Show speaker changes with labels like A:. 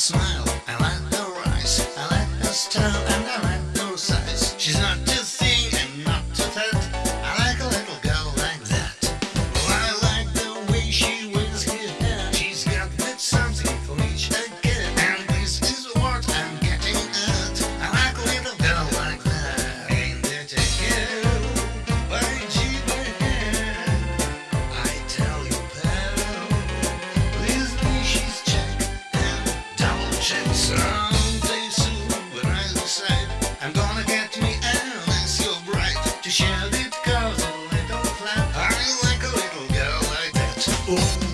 A: smile. a little. I like a little girl like that. Ooh.